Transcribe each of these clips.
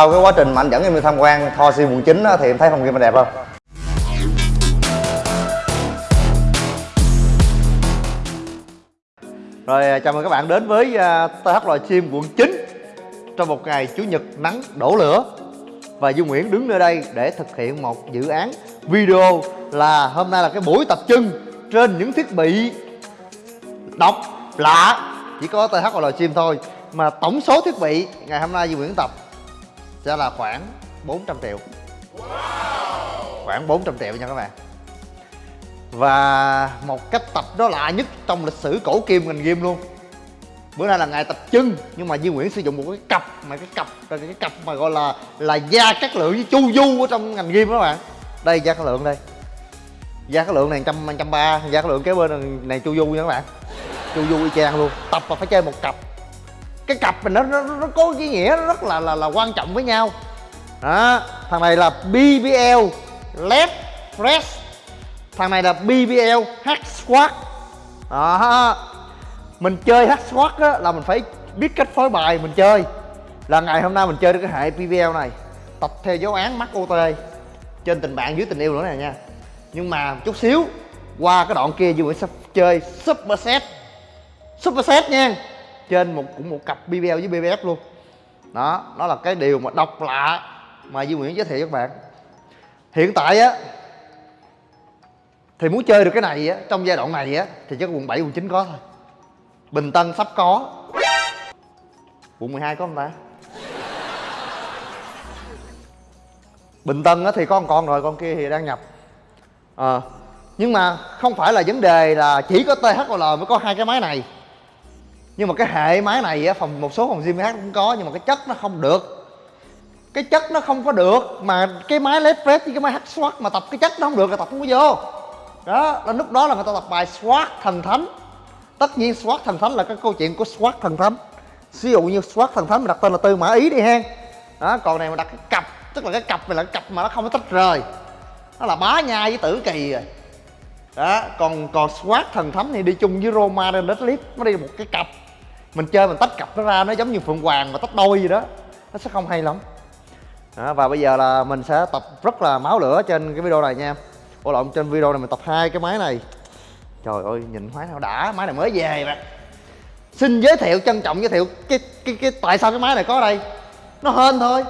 sau cái quá trình mà anh dẫn em đi tham quan Tho Si quận 9 á, thì em thấy phòng game đẹp không? Rồi à, chào mừng các bạn đến với à, uh, TH loài Chim quận 9 Trong một ngày Chủ nhật nắng đổ lửa Và Duy Nguyễn đứng nơi đây để thực hiện một dự án video là hôm nay là cái buổi tập trưng trên những thiết bị độc lạ Chỉ có TH loài Chim thôi Mà tổng số thiết bị ngày hôm nay Duy Nguyễn tập sẽ là khoảng 400 triệu. Khoảng 400 triệu nha các bạn. Và một cách tập đó lạ nhất trong lịch sử cổ kim ngành game luôn. Bữa nay là ngày tập chân nhưng mà Duy Nguyễn sử dụng một cái cặp mà cái cặp cái cặp mà gọi là là da cát lượng với chu du ở trong ngành game đó các bạn. Đây da cát lượng đây. Da cát lượng này trăm trăm ba da cát lượng kế bên này chu du nha các bạn. Chu du y chang luôn tập mà phải chơi một cặp cái cặp mình nó, nó nó có ý nghĩa rất là là là quan trọng với nhau. Đó thằng này là BBL LED Fresh thằng này là BBL Hack squat đó. Mình chơi Hack Squat á là mình phải biết cách phối bài mình chơi. Là ngày hôm nay mình chơi được cái hệ BBL này tập theo dấu án mắc OT trên tình bạn dưới tình yêu nữa nè nha. Nhưng mà chút xíu qua cái đoạn kia Duy sẽ chơi Super Set Super Set nha trên một cũng một cặp BBL với BBF luôn. Đó đó là cái điều mà độc lạ mà Duy Nguyễn giới thiệu các bạn. Hiện tại á thì muốn chơi được cái này á trong giai đoạn này á thì chắc quận 7 quận 9 có thôi. Bình Tân sắp có. Quận 12 có không ta? Bình Tân á thì có một con rồi con kia thì đang nhập. À, nhưng mà không phải là vấn đề là chỉ có THL mới có hai cái máy này nhưng mà cái hệ máy này á, phòng, một số phòng gym khác cũng có, nhưng mà cái chất nó không được. Cái chất nó không có được mà cái máy led press với cái máy hack squat mà tập cái chất nó không được là tập không có vô. Đó, là lúc đó là người ta tập bài squat thần thánh. Tất nhiên squat thần thánh là cái câu chuyện của squat thần thánh. Ví dụ như squat thần thánh mà đặt tên là tư mã ý đi ha. Đó, còn này mà đặt cái cặp, tức là cái cặp này là cái cặp mà nó không có tách rời. Nó là bá nhai với tử kỳ rồi. Đó, còn còn squat thần thánh thì đi chung với roma lên clip nó đi một cái cặp mình chơi mình tách cặp nó ra nó giống như phượng hoàng mà tách đôi gì đó. Nó sẽ không hay lắm. Đó, và bây giờ là mình sẽ tập rất là máu lửa trên cái video này nha. Em ô lộn trên video này mình tập hai cái máy này. Trời ơi nhìn máy nào đã máy này mới về mà xin giới thiệu trân trọng giới thiệu cái cái cái tại sao cái máy này có đây? Nó hên thôi.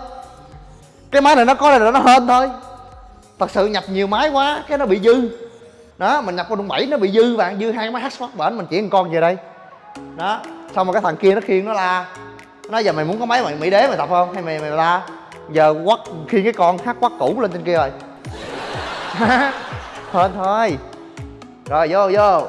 Cái máy này nó có đây là nó hên thôi. Thật sự nhập nhiều máy quá cái nó bị dư. Đó mình nhập con bảy nó bị dư bạn. Dư hai cái máy hát spot bển mình chuyển con về đây. Đó xong rồi cái thằng kia nó khiêng nó la. Nó giờ mày muốn có máy mày, mỹ đế mày tập không? Hay mày mày la? Giờ quắt khiêng cái con hát quắt cũ lên trên kia rồi. Hên thôi. Rồi, vô vô.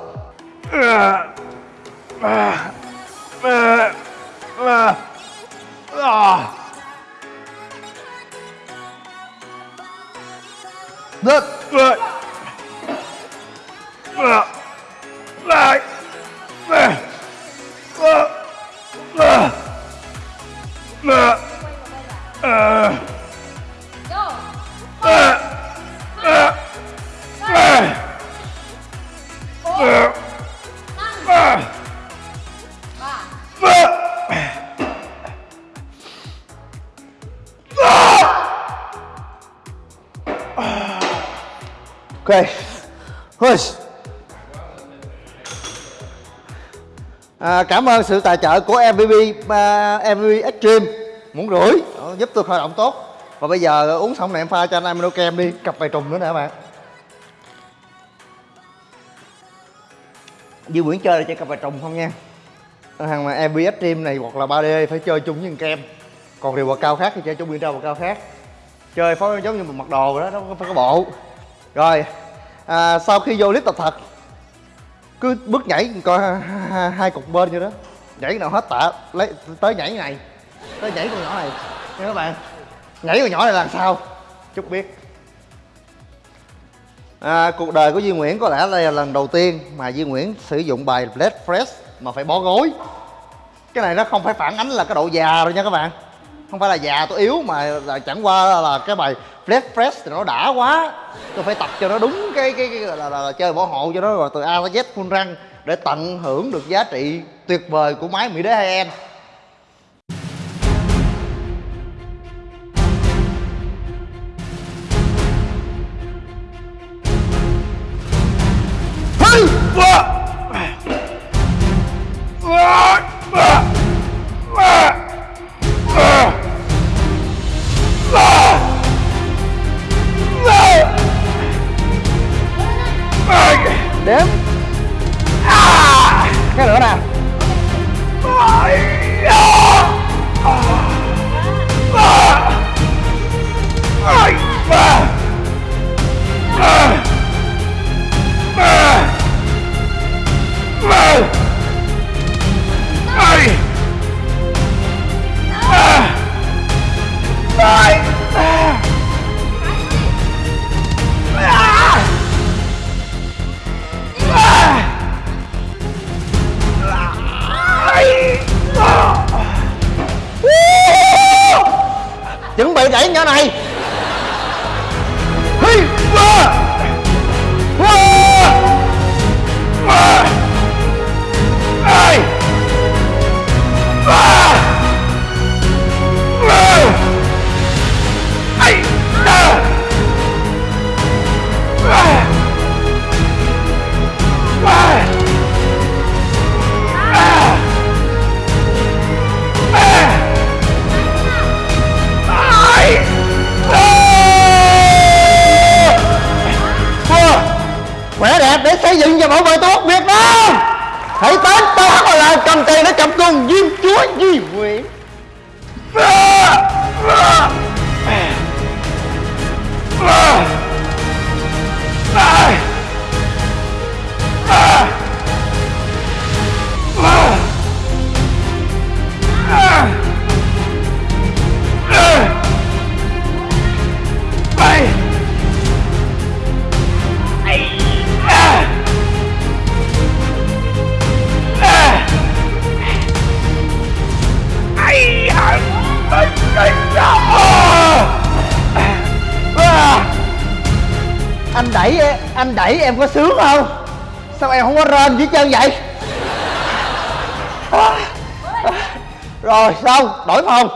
Được. Rồi Lại. Ok Hơi à, Cảm ơn sự tài trợ của MVP uh, MVP Extreme. Muốn rưỡi Giúp tôi khởi động tốt. Và bây giờ uống xong này em pha cho anh amino kem đi. Cặp vài trùng nữa nè các bạn. Duy Nguyễn chơi là chơi cặp vài trùng không nha. Thằng mà MVP Extreme này hoặc là 3D phải chơi chung với kem. Còn điều bậc cao khác thì chơi chung với bậc cao khác. Chơi phó giống như một mặc đồ đó, nó phải có bộ. Rồi à, sau khi vô clip tập thật cứ bước nhảy coi hai cục bên như đó. Nhảy nào hết tạ lấy tới nhảy này. Tới nhảy con nhỏ này. Nha các bạn nhảy con nhỏ này làm sao? Chúc biết. À, cuộc đời của Duy Nguyễn có lẽ đây là lần đầu tiên mà Duy Nguyễn sử dụng bài Blade Fresh mà phải bó gối. Cái này nó không phải phản ánh là cái độ già rồi nha các bạn không phải là già tôi yếu mà là chẳng qua là cái bài Flash Fresh thì nó đã quá. Tôi phải tập cho nó đúng cái cái, cái là, là, là, là chơi bảo hộ cho nó rồi từ A tới Z full răng để tận hưởng được giá trị tuyệt vời của máy Mỹ Đế hai n đếm. À, cái nữa nè chuẩn để cầm cùng diêm chúa di anh đẩy em anh đẩy em có sướng không? Sao em không có rên dưới chân vậy? Rồi xong đổi phòng.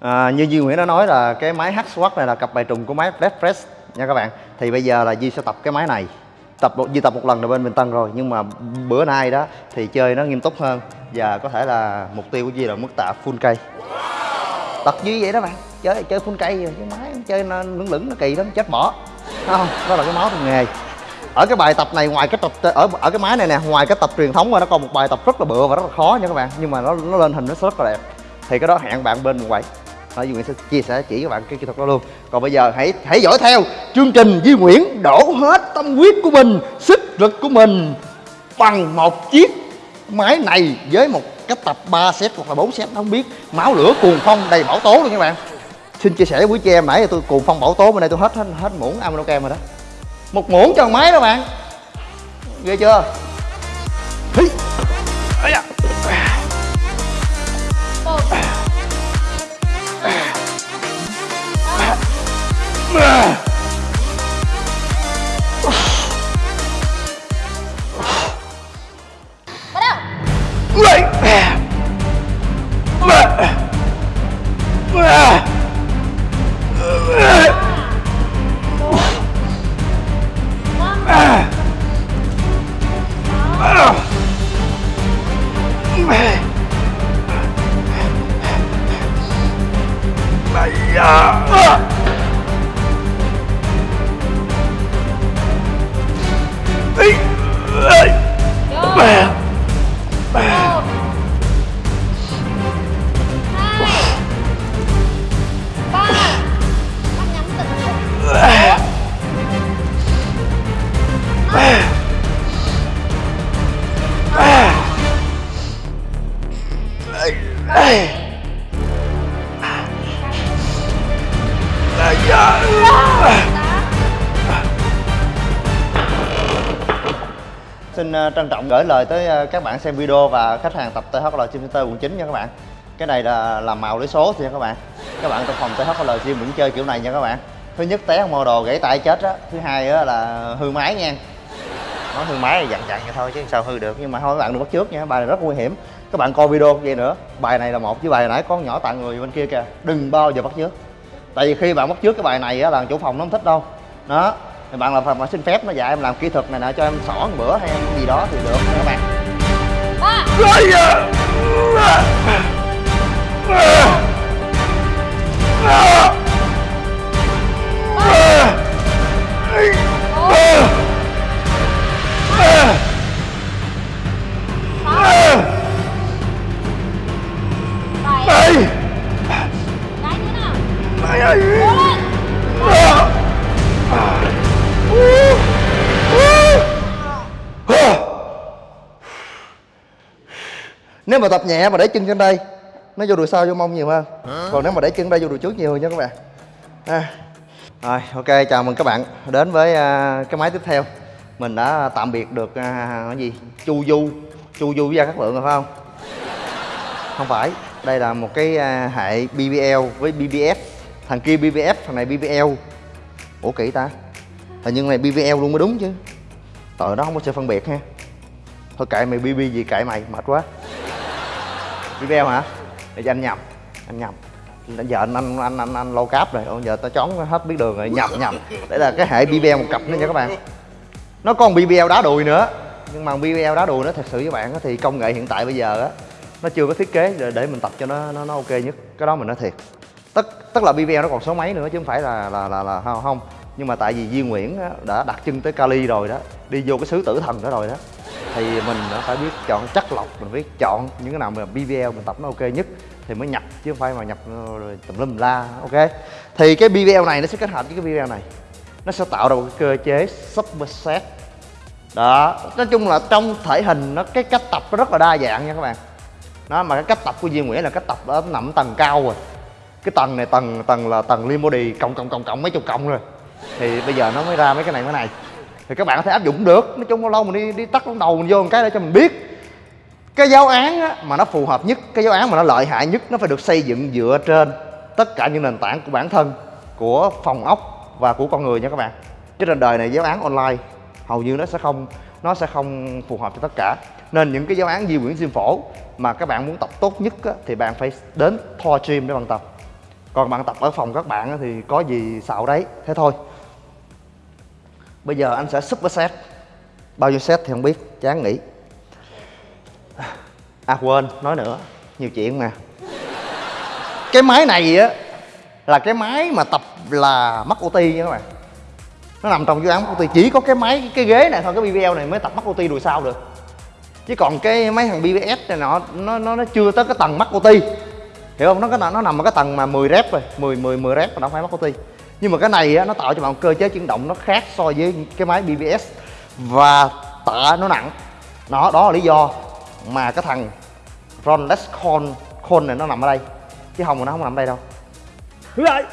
À, như Duy Nguyễn đã nói là cái máy H-Swat này là cặp bài trùng của máy Flash Press nha các bạn. Thì bây giờ là Duy sẽ tập cái máy này. Tập một Duy tập một lần rồi bên Bình Tân rồi nhưng mà bữa nay đó thì chơi nó nghiêm túc hơn và có thể là mục tiêu của Duy là mức tạ full cây. Tập duy vậy đó bạn. Chơi chơi full cây rồi cái máy chơi nó lửng lửng nó kỳ lắm chết bỏ không, đó là cái máu trong nghề. Ở cái bài tập này, ngoài cái tập ở ở cái máy này nè, ngoài cái tập truyền thống ra, nó còn một bài tập rất là bựa và rất là khó nha các bạn. Nhưng mà nó nó lên hình nó rất là đẹp. Thì cái đó hẹn bạn bên quầy. Đó, Duy Nguyễn sẽ chia sẻ chỉ các bạn cái kỹ thuật đó luôn. Còn bây giờ hãy hãy dõi theo chương trình Duy Nguyễn đổ hết tâm huyết của mình, sức lực của mình bằng một chiếc máy này với một cái tập 3 set hoặc là 4 set, không biết. Máu lửa cuồng phong đầy bảo tố luôn các bạn xin chia sẻ với quý chị em nãy tôi cùng phong bảo tố bên đây tôi hết hết, hết muỗng aminokem rồi đó. Một muỗng cho máy đó bạn. Ghê chưa? Hi. Trân trọng gửi lời tới ờ, các bạn xem video và khách hàng tập THL Gym Center quận 9 nha các bạn. Cái này là làm màu lấy số thì nha các bạn. Các bạn trong phòng THL Gym vẫn chơi kiểu này nha các bạn. Thứ nhất, té mô đồ gãy tay chết á. Thứ hai á là hư máy nha. Nói hư máy là dặn dặn vậy thôi chứ sao hư được. Nhưng mà thôi, các bạn đừng bắt trước nha. Bài này rất nguy hiểm. Các bạn coi video vậy nữa. Bài này là một chứ bài nãy có con nhỏ tặng người bên kia kìa. Đừng bao giờ bắt trước tại vì khi bạn bắt trước cái bài này á là chủ phòng nó không thích đâu. Đó thì bạn là phải mà xin phép nó dạy em làm kỹ thuật này nè cho em xỏ một bữa hay em gì đó thì được nha các bạn. Ba bảy cái nữa nào? Cố lên nếu mà tập nhẹ mà để chân trên đây nó vô đùi sau vô mông nhiều hơn. Còn nếu mà để chân đây vô đùi trước nhiều hơn nha các bạn. À. rồi ok chào mừng các bạn đến với à, cái máy tiếp theo. Mình đã tạm biệt được à, cái gì? Chu du. Chu du với gia cát lượng rồi phải không? Không phải. Đây là một cái à, hệ BBL với BBF thằng kia BBF thằng này BBL ủa kỹ ta hình như này BBL luôn mới đúng chứ. Ờ nó không có sự phân biệt ha. Thôi kệ mày BB gì kệ mày mệt quá. BBL hả? Để cho anh nhầm anh nhầm. Giờ anh anh anh anh, anh lâu cáp rồi. Giờ tao chón hết biết đường rồi. Nhầm nhầm. Đây là cái hệ BBL một cặp nữa nha các bạn. Nó còn BBL đá đùi nữa. Nhưng mà BBL đá đùi nó thật sự với bạn thì công nghệ hiện tại bây giờ á nó chưa có thiết kế để, để mình tập cho nó nó, nó ok nhất. Cái đó mình nói thiệt. Tất tức là BBL nó còn số mấy nữa chứ không phải là là là, là không, không nhưng mà tại vì Duy Nguyễn á, đã đặt chân tới Cali rồi đó đi vô cái xứ tử thần đó rồi đó thì mình đã phải biết chọn chất lọc mình phải chọn những cái nào mà BBL mình tập nó ok nhất thì mới nhập chứ không phải mà nhập ờ, rồi tùm lum la ok. Thì cái BBL này nó sẽ kết hợp với cái BBL này. Nó sẽ tạo ra một cái cơ chế superset đó nói chung là trong thể hình nó cái cách tập nó rất là đa dạng nha các bạn. Đó mà cái cách tập của Duy Nguyễn là cách tập nó nằm tầng cao rồi. Cái tầng này tầng tầng là tầng limo body cộng cộng cộng cộng mấy chục cộng rồi thì bây giờ nó mới ra mấy cái này cái này. Thì các bạn có thể áp dụng được. Nói chung lâu lâu mình đi đi tắt đầu mình vô một cái để cho mình biết. Cái giáo án á, mà nó phù hợp nhất cái giáo án mà nó lợi hại nhất nó phải được xây dựng dựa trên tất cả những nền tảng của bản thân của phòng ốc và của con người nha các bạn. Chứ trên đời này giáo án online hầu như nó sẽ không nó sẽ không phù hợp cho tất cả. Nên những cái giáo án di quyển diêm phổ mà các bạn muốn tập tốt nhất á, thì bạn phải đến Thor Gym để bạn tập. Còn bạn tập ở phòng các bạn á, thì có gì xạo đấy. Thế thôi bây giờ anh sẽ super set bao nhiêu set thì không biết, chán nghỉ. À quên, nói nữa. Nhiều chuyện mà. Cái máy này á, là cái máy mà tập là mắc OT nha các bạn. Nó nằm trong dự án mắc OT chỉ có cái máy, cái ghế này thôi, cái BBL này mới tập mắc OT đùi sau được. Chứ còn cái mấy thằng BBS này nọ, nó nó nó chưa tới cái tầng mắc OT hiểu không? Nó cái nó nằm ở cái tầng mà 10 rep rồi. 10 10 10 rep mà nó phải mắc OT nhưng mà cái này á, nó tạo cho bạn cơ chế chuyển động nó khác so với cái máy BBS và tạ nó nặng. Đó đó là lý do mà cái thằng Ron Con Con này nó nằm ở đây. Chứ không mà nó không nằm ở đây đâu. Lại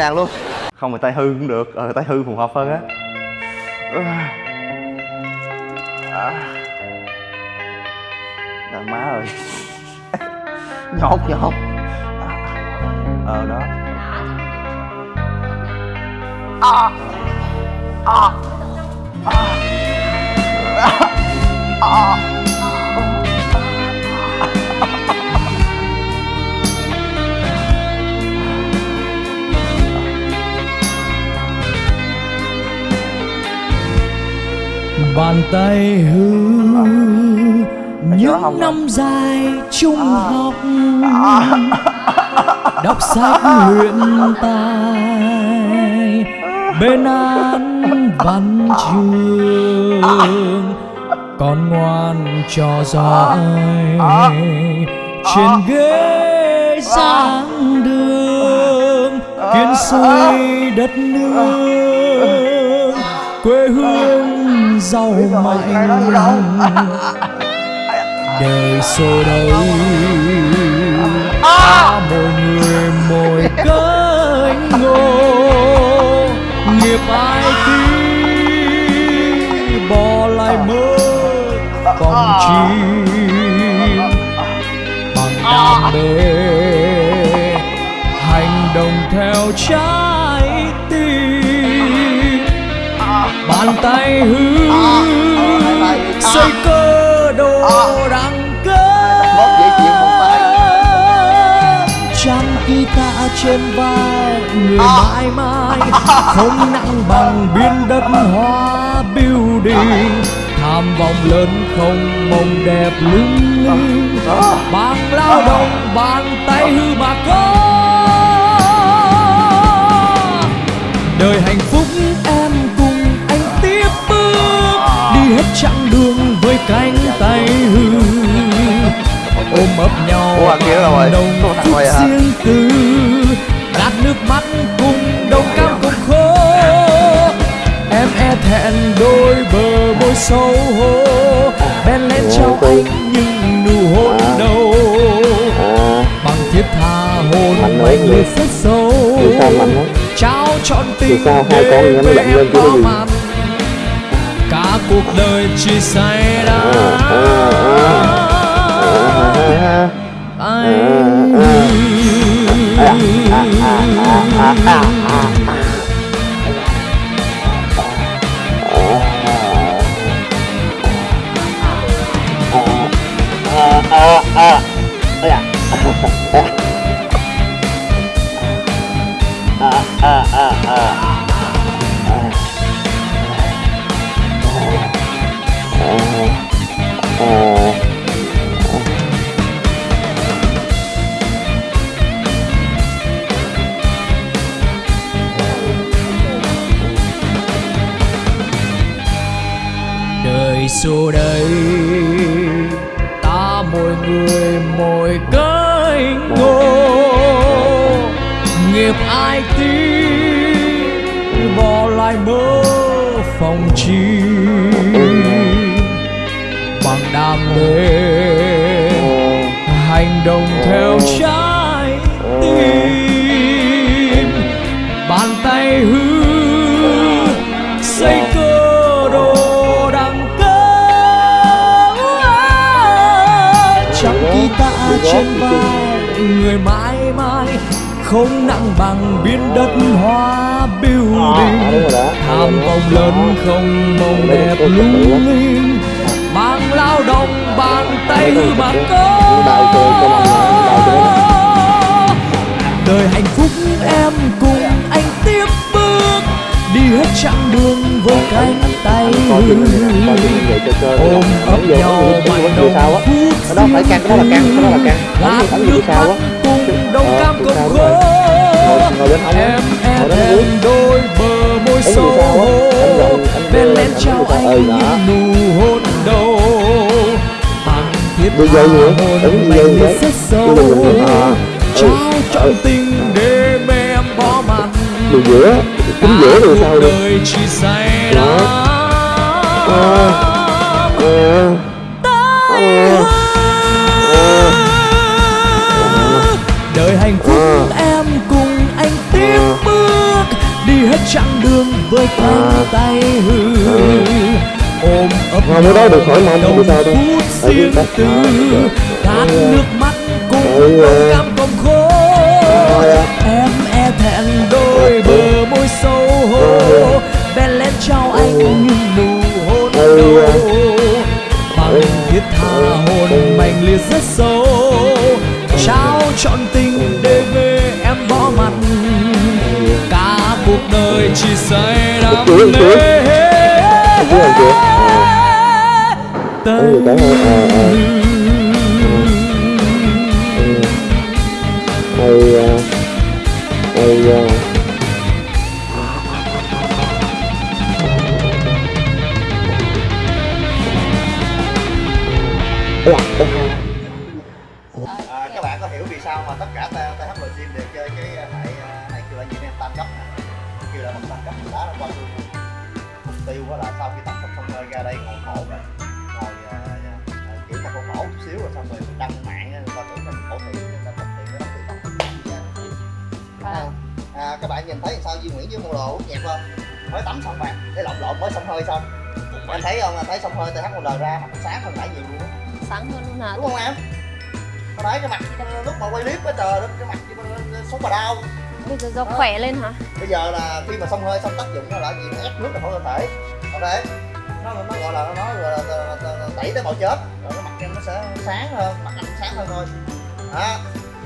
đàn luôn không phải tay hư cũng được ờ tay hư phù hợp hơn á à. đàn má ơi nhột nhột à. ờ đó à. À. À. À. À. bàn tay hư. Những năm dài trung học đọc sách luyện tài bên án văn trường con ngoan trò giỏi trên ghế giảng đường kiến xây đất nước quê hương giàu mạnh. đời xô đầy ta mỗi người mỗi cánh ngô. Nghiệp ai tí bỏ lại mơ còn chi. Bằng đam mê hành động theo trái bàn tay hư xây cơ đồ tay. cơ. Trăm guitar trên vai người mãi mãi không nặng bằng biên đất hoa building. Tham vọng lớn không mong đẹp lung linh. Bằng lao động bàn tay hư mà có. Đời hạnh hết chặng đường với cánh tay hư. Ôm ấp nhau anh nồng thằng phút riêng tư. Gạt nước mắt cùng đồng cam cùng khổ em e thẹn đôi bờ môi xấu hổ. Bèn lên trao anh những nụ hôn đầu bằng thiết tha hôn mạnh người rất sâu trao trọn tình để bao màn cuộc đời chỉ say đắm anh đời dù đây. Ta mỗi người, mỗi cánh ngô. Nghiệp ai tí, bỏ lại mơ phòng chi. Bằng đam mê, hành động theo trái tim. Người mãi mãi không nặng bằng biên đất hoa building. Tham vọng lớn không mong đẹp lung linh. Bằng lao động bàn tay hư mà có. Đời hạnh phúc em cùng anh tiếp bước. Đi hết chặng đường với cánh tay ôm ấp nhau mạnh ấn đó phải căng, cái đó là căng, cái đó là căng. Ấn vô nước sao á. đồng Ờ, cam cộng rồi. Ngồi- bên hông á. Ngồi đó dưới. đôi bờ môi sâu Ấn gần, ấn bên lên trao anh nụ hôn đầu Đi dây nữa, ấn đi dây đấy. Đi dây nữa. Trao Ừ. trọn Ừ. tình đêm em bỏ mặt Đường giữa, chính giữa rồi sao say Đó. đắm Ờ. hạnh phúc Ờ. em cùng anh tiếp Ờ. bước đi hết chặng đường với cánh Ờ. tay hư ôm ấp sao đâu. phút riêng tư đắm Cưới, cưới. mê Cưới anh chưa? Tay Ấn vô cái thôi. Ờ, ờ. Tiêu đó là sau khi tập xong xong rồi ra đây ngồi khổ rồi ngồi kiểu mà khổ khổ chút xíu rồi xong rồi đăng mạng người ta tưởng mình khổ thiệt người ta tập thiệt người ta tự tập à, à, các bạn nhìn thấy sao Duy Nguyễn với mua đồ nhẹp không? Mới tắm xong bạn để lộn lộn mới xong hơi xong. Em thấy không? Là thấy xong hơi TH một đời ra mặt sáng hơn nãy nhiều luôn sáng hơn luôn hả? Đúng không em? Hồi nãy cái mặt lúc mà quay clip á trời cái mặt sống bà đau. Bây giờ do khỏe lên hả? Bây giờ là khi mà xông hơi xong tác dụng nó là gì nó ép nước ra khỏi cơ thể ok nó nó gọi là nó nói là, là, là, là tẩy tế bào chết. Rồi cái mặt em nó sẽ sáng hơn mặt anh sáng hơn thôi. Đó.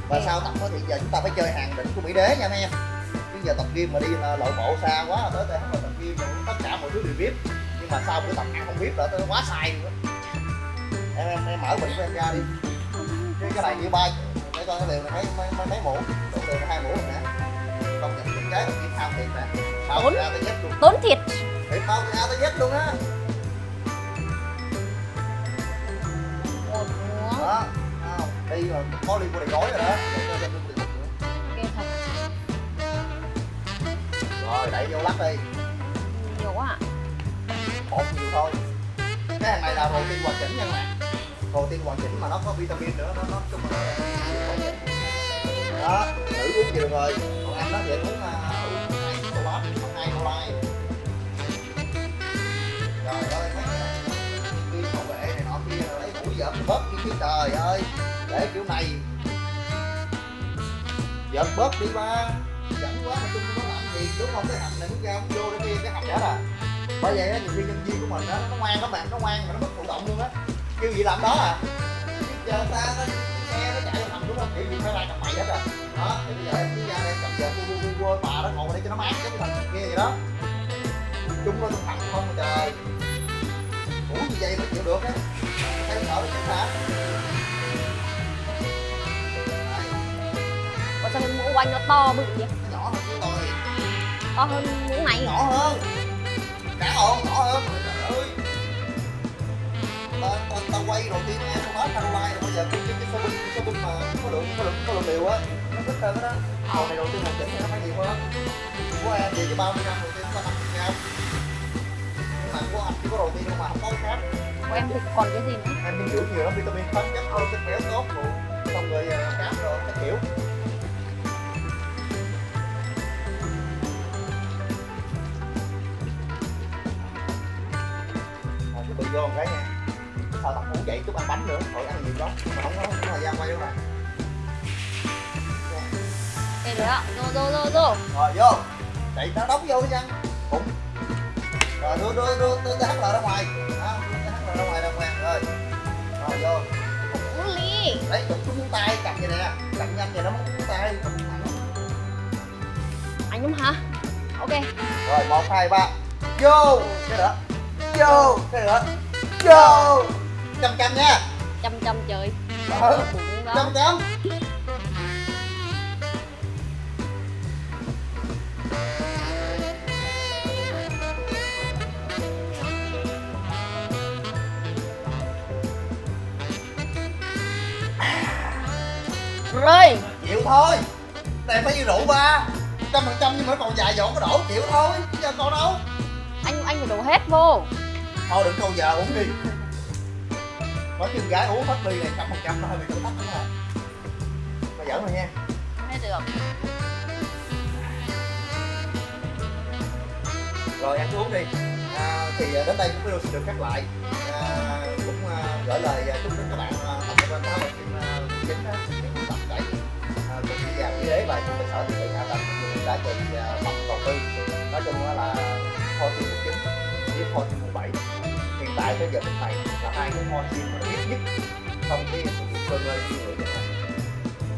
Và sau tập đó thì giờ chúng ta phải chơi hàng định của mỹ đế nha mấy em. Chứ giờ tập gym mà đi là lộ bộ xa quá tới đây không tập gym rồi tất cả mọi thứ đều biết. Nhưng mà sau buổi tập ăn không biết là tôi quá sai luôn á. Em em em mở bệnh của em ra đi. Cái cái này như ba để coi cái liều này mấy mấy mấy, mấy mũ. Đủ liều hai mũ rồi nè. Nhận những cái mình thao thiệt nè. Tới luôn. tốn thiệt thiệt bao từ A tới Z luôn á. Một muỗng đó không đi mà có liên quan đầy gói rồi đó. Rồi đẩy vô lắc đi. Nhiều quá à. Một nhiều thôi. Cái hàng này là protein hoàn chỉnh nha các bạn. Protein hoàn chỉnh mà nó có vitamin nữa nó nó chung là đó nữ uống gì được rồi. Còn anh đó thì anh uống uh, uống trời ơi mấy cái này bảo vệ này nọ kia lấy mũi giật bớt đi chứ trời ơi để kiểu này giật bớt đi ba dẫn quá mà chung nó làm gì đúng không cái hầm này nó ra không vô để kia cái hầm đó là bởi vậy á nhiều khi nhân viên của mình đó nó ngoan lắm bạn nó ngoan mà nó mất thụ động luôn á kêu gì làm đó à chứ giờ ta nó xe nó chạy vào hầm đúng không kiểu gì phải lại cầm mày hết rồi đó thì bây giờ em cứ ra đây cầm giờ vua vua vua bà nó ngồi đây cho nó mát giống thằng kia vậy đó chúng nó thằng không trời ngủ như vậy mới chịu được á. Thấy sợ nó chết hả? Có sao mũ của anh nó to bự vậy? Nó nhỏ hơn của tôi. To hơn mũ này nhỏ hơn. Cả ồn nhỏ hơn. Trời ơi. Ta, ta, ta quay đầu tiên nghe xong hết thằng like bây giờ cái cái cái số binh số binh mà có lượng có lượng có lượng liều á nó thích hơn đó. Hầu này đầu tiên hoàn chỉnh thì nó phải nhiều hơn. Của em về cho 30 năm đầu tiên có 50 gram nhưng mà của anh chỉ có đầu tiên mà không có khác của em thì còn cái gì nữa? Em dinh dưỡng nhiều lắm vitamin khoáng chất thôi chất béo tốt rồi. Xong rồi à, cám rồi các kiểu. Tự vô một cái nha. Sao tập ngủ dậy chút ăn bánh nữa rồi ăn nhiều lắm mà không có không có thời gian quay đâu này đây rồi ạ rồi rồi rồi rồi vô. Đẩy nó đóng vô chăng bụng rồi đưa đưa đưa tôi cái HL ra ngoài đó đưa cái HL ra ngoài đàng hoàng rồi rồi vô uống đấy chụp xuống tay cầm vậy nè cầm nhanh vậy nó mất ngón tay anh đúng hả ok rồi một hai ba vô cái nữa vô cái nữa vô, chăm chăm nha Chăm chăm trời ừ. Chăm chăm Rồi chịu thôi. Này phải như rượu ba. Trăm phần trăm nhưng mà còn dài dọn có đổ chịu thôi. Giờ còn đâu? Anh anh phải đổ hết vô. Thôi đừng câu giờ uống đi. Chứ con gái uống hết ly này trăm phần trăm nó hơi bị thử thách lắm rồi. Mà giỡn rồi nha. Hết được. Rồi ăn uống đi. À, thì đến đây cũng video xin được cắt lại. À, cũng à, gửi lời à, chúc đến các bạn à, tập cho bên tháo bệnh viện à, chính đế và những cơ sở thì bị hạ tầng cũng như giá trị đầu tư. Nói chung đó là kho tiên một chín với kho tiên một bảy. Hiện tại tới giờ phút này là hai cái kho tiên mà ít nhất trong cái sử dụng cơ ngơi như vậy này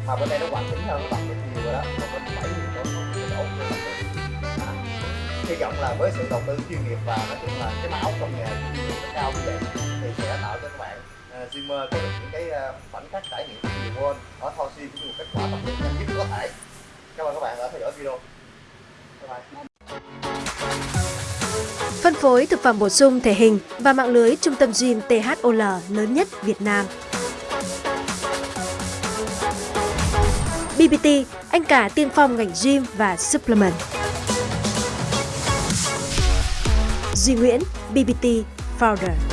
mà bên đây nó hoàn chỉnh hơn nó bằng được nhiều rồi đó. Còn bên bảy thì nó không có đổ cái tập được à, hy vọng là với sự đầu tư chuyên nghiệp và nói chung là cái máu công nghệ chuyên nghiệp nó cao như vậy thì sẽ tạo cho các bạn Xin mời có được những cái à, khoảnh khắc trải nghiệm nhiều hơn ở thao Sim cũng như một kết quả tập luyện nhanh nhất có thể cảm ơn các bạn đã theo dõi video bye bye Phân phối thực phẩm bổ sung thể hình và mạng lưới trung tâm gym THOL lớn nhất Việt Nam. BBT, anh cả tiên phong ngành gym và supplement. Duy Nguyễn, BBT Founder.